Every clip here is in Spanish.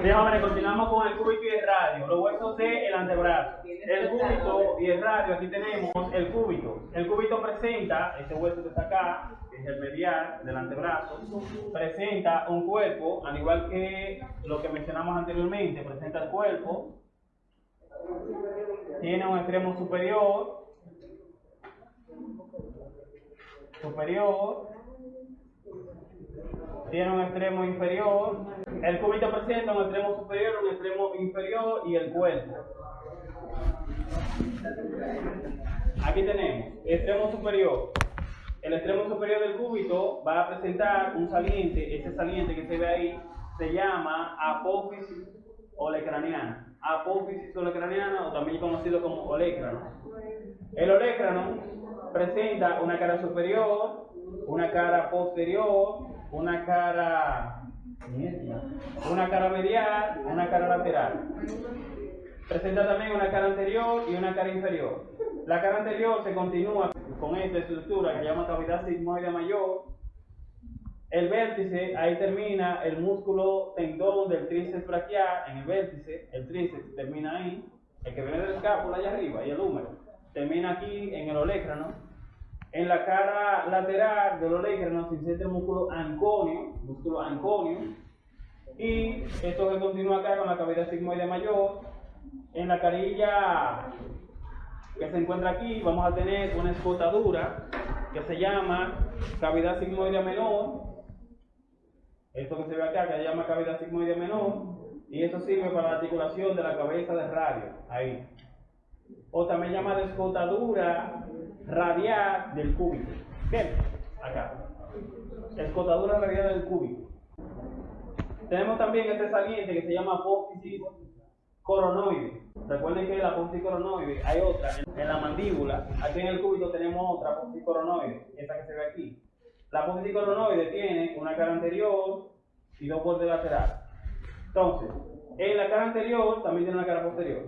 Continuamos con el cúbito y el radio. Los huesos del antebrazo. El cúbito y el radio, aquí tenemos el cúbito. El cúbito presenta, este hueso que está acá, que es el medial del antebrazo, presenta un cuerpo, al igual que lo que mencionamos anteriormente, presenta el cuerpo, tiene un extremo superior, superior, tiene un extremo inferior, el cúbito presenta un extremo superior, un extremo inferior y el cuerpo. Aquí tenemos extremo superior. El extremo superior del cúbito va a presentar un saliente, ese saliente que se ve ahí se llama apófisis olecraniana. Apófisis olecraniana o también conocido como olecrano. El olecrano presenta una cara superior, una cara posterior, una cara una cara medial, una cara lateral. Presenta también una cara anterior y una cara inferior. La cara anterior se continúa con esta estructura que se llama cavidad sigmoide mayor. El vértice, ahí termina el músculo tendón del tríceps braquial en el vértice. El tríceps termina ahí. El que viene del escápula allá arriba y el húmero. Termina aquí en el olecrano en la cara lateral del olecrano se inserta el músculo anconio, músculo anconio, y esto se continúa acá con la cavidad sigmoide mayor. En la carilla que se encuentra aquí vamos a tener una escotadura que se llama cavidad sigmoide menor. Esto que se ve acá que se llama cavidad sigmoide menor. Y eso sirve para la articulación de la cabeza de radio. Ahí. O también llama escotadura radial del cúbito. Bien, acá. Escotadura radial del cúbito. Tenemos también este saliente que se llama apófisis coronoide. Recuerden que la apófisis coronoide hay otra en la mandíbula. Aquí en el cúbito tenemos otra apófisis coronoide, esta que se ve aquí. La apófisis coronoide tiene una cara anterior y dos bordes laterales. Entonces, en la cara anterior también tiene una cara posterior.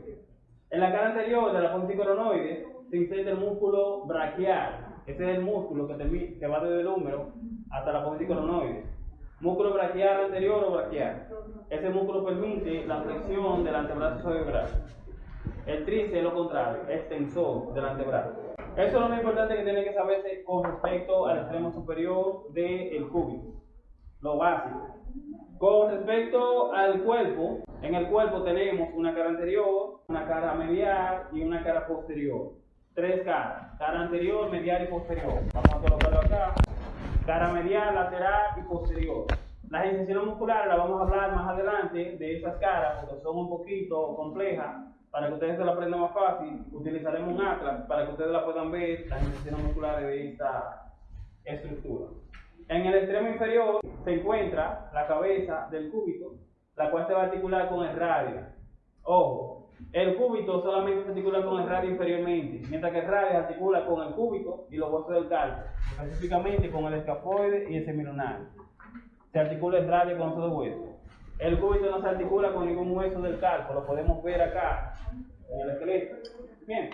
En la cara anterior de la apófisis coronoide se inserta el músculo braquial. Ese es el músculo que, que va desde el húmero hasta la apófisis coronoide. Músculo braquial anterior o braquial. Ese músculo permite la flexión del antebrazo cerebral. El tríceps es lo contrario, extensor del antebrazo. Eso es lo más importante que tiene que saberse con respecto al extremo superior del cúbito. Lo básico. Con respecto al cuerpo, en el cuerpo tenemos una cara anterior, una cara medial y una cara posterior tres caras, cara anterior, medial y posterior. Vamos a colocarlo acá. Cara medial, lateral y posterior. Las inserciones musculares las vamos a hablar más adelante de esas caras porque son un poquito complejas. Para que ustedes se la aprendan más fácil, utilizaremos un atlas para que ustedes la puedan ver, las inserciones musculares de esta estructura. En el extremo inferior se encuentra la cabeza del cúbito, la cual se va a articular con el radio. Ojo, el cúbito solamente se articula con el radio inferiormente, mientras que el radio se articula con el cúbito y los huesos del calcio, específicamente con el escafoide y el semilunar. Se articula el radio con esos dos huesos. El cúbito no se articula con ningún hueso del calcio, lo podemos ver acá en el esqueleto. Bien.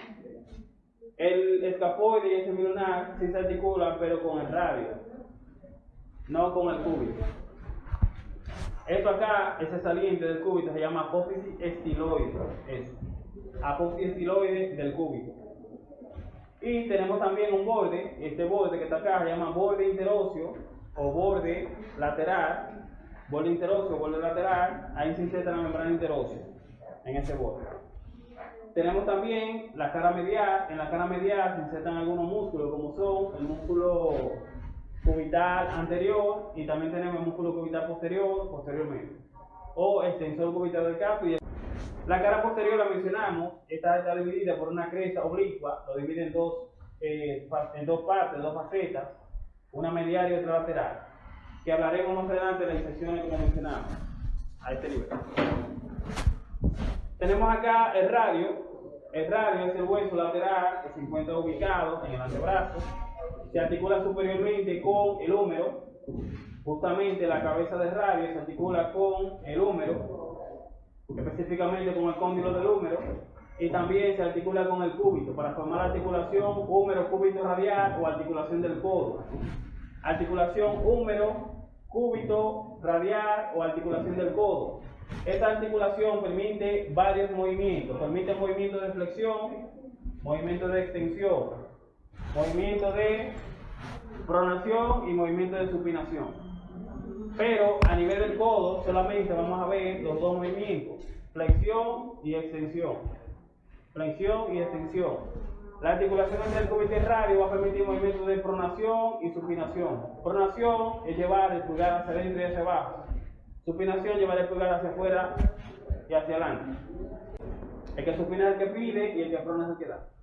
El escafoide y el semilunar sí se articulan, pero con el radio, no con el cúbito. Esto acá, ese saliente del cúbito se llama apófisis estiloide. Es apófisis estiloide del cúbito. Y tenemos también un borde, este borde que está acá se llama borde interóseo o borde lateral. Borde interóseo, borde lateral, ahí se inserta la membrana interósea en ese borde. Tenemos también la cara medial, en la cara medial se insertan algunos músculos como son el músculo cubital anterior y también tenemos el músculo cubital posterior, posteriormente. O extensor cubital del capo. Y la cara posterior la mencionamos, esta está dividida por una cresta oblicua, lo divide en dos, eh, en dos partes, dos facetas, una medial y otra lateral, que hablaremos más adelante de las inserciones como mencionamos, a este nivel. Tenemos acá el radio, el radio es el hueso lateral que se encuentra ubicado en el antebrazo, se articula superiormente con el húmero, justamente la cabeza del radio se articula con el húmero, específicamente con el cóndilo del húmero, y también se articula con el cúbito para formar la articulación húmero cúbito radial o articulación del codo. Articulación húmero cúbito radial o articulación del codo. Esta articulación permite varios movimientos. Permite movimiento de flexión, movimiento de extensión, movimiento de pronación y movimiento de supinación. Pero a nivel del codo solamente vamos a ver los dos movimientos, flexión y extensión. Flexión y extensión. La articulación entre el cúbito radio va a permitir movimientos de pronación y supinación. Pronación es llevar el pulgar hacia adentro y hacia abajo. Supinación llevar el pulgar hacia afuera y hacia adelante. El que supina es el que pide y el que prona es el.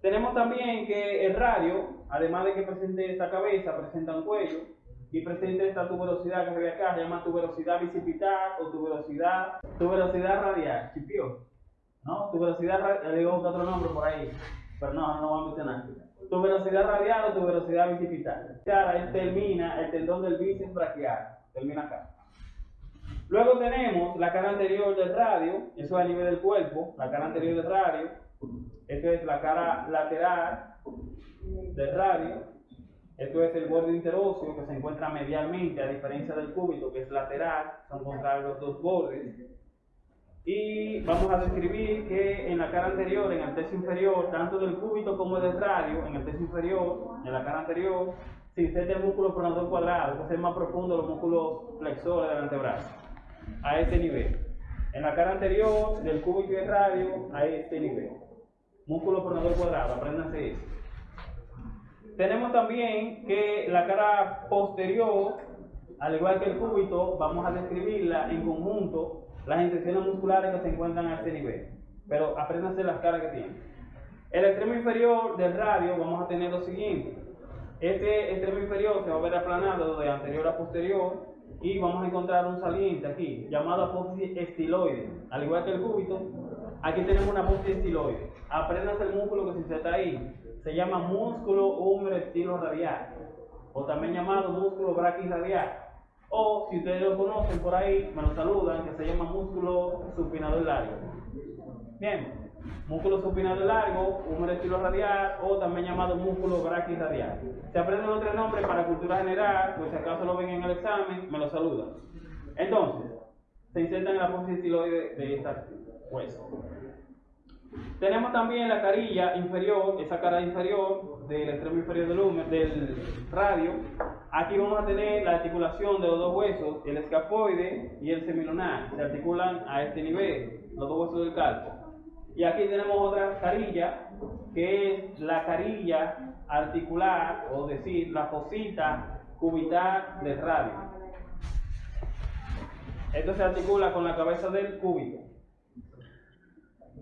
Tenemos también que el radio, además de que presente esta cabeza, presenta un cuello y presenta esta tuberosidad que se ve acá, se llama tuberosidad bicipital o tuberosidad, tuberosidad radial, chipio, ¿no? Tuberosidad radial, le digo otro nombre por ahí, pero no, no vamos a mencionar. Tuberosidad radial o tuberosidad bicipital. Él termina el tendón del bíceps braquial, termina acá. Luego tenemos la cara anterior del radio, eso es a nivel del cuerpo, la cara anterior del radio, esto es la cara lateral del radio. Esto es el borde interóseo que se encuentra medialmente, a diferencia del cúbito que es lateral, son contrarios los dos bordes. Y vamos a describir que en la cara anterior, en el tercio inferior, tanto del cúbito como del radio, en el tercio inferior, en la cara anterior, se inserta el músculo pronador cuadrado, que es más profundo los músculos flexores del antebrazo, a este nivel. En la cara anterior del cúbito y del radio, a este nivel músculo pronador cuadrado, apréndanse eso. Tenemos también que la cara posterior, al igual que el cúbito, vamos a describirla en conjunto, las inserciones musculares que se encuentran a este nivel. Pero apréndanse las caras que tienen. El extremo inferior del radio vamos a tener lo siguiente. Este extremo inferior se va a ver aplanado de anterior a posterior y vamos a encontrar un saliente aquí llamado apófisis estiloide. Al igual que el cúbito, aquí tenemos una apófisis estiloide. Aprendas el músculo que se inserta ahí. Se llama músculo húmero estilo radial o también llamado músculo braquiradial. O si ustedes lo conocen por ahí, me lo saludan, que se llama músculo supinador largo. Bien, músculo supinador largo, húmero estilo radial o también llamado músculo braquiradial. Se aprenden otro nombre para cultura general, pues si acaso lo ven en el examen, me lo saludan. Entonces, se insertan en la apófisis estiloide de esta hueso. Tenemos también la carilla inferior, esa cara inferior del extremo inferior del, húmero, del radio. Aquí vamos a tener la articulación de los dos huesos, el escafoide y el semilunar. Se articulan a este nivel, los dos huesos del calco. Y aquí tenemos otra carilla, que es la carilla articular, o decir, la fosita cubital del radio. Esto se articula con la cabeza del cúbito.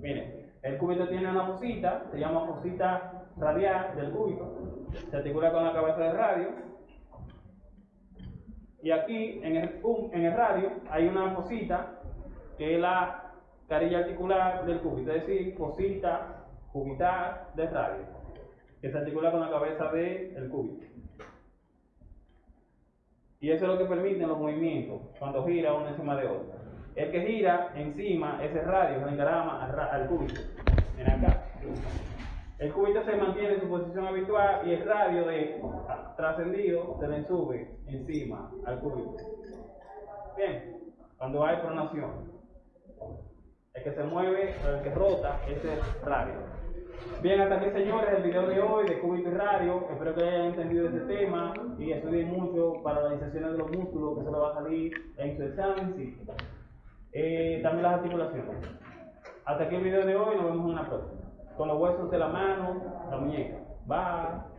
Miren, el cúbito tiene una fosita, se llama fosita radial del cúbito, se articula con la cabeza del radio. Y aquí en el, radio hay una fosita que es la carilla articular del cúbito, es decir, fosita cubital del radio, que se articula con la cabeza del cúbito. Y eso es lo que permite los movimientos cuando gira uno encima de otro. El que gira encima es el radio, el engrama al, al cúbito. Miren acá. El cúbito se mantiene en su posición habitual y el radio de trascendido se le sube encima al cúbito. Bien, cuando hay pronación. El que se mueve, el que rota, es el radio. Bien, hasta aquí señores, el video de hoy de Cúbito y Radio. Espero que hayan entendido este tema y estudien mucho para la inserción de los músculos que se les va a salir en su examen. Sí. Eh, también las articulaciones. Hasta aquí el video de hoy, nos vemos en una próxima. Con los huesos de la mano, la muñeca. Bye.